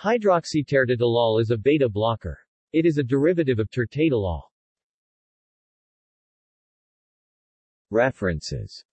Hydroxyterdidolol is a beta blocker. It is a derivative of tertadolol. References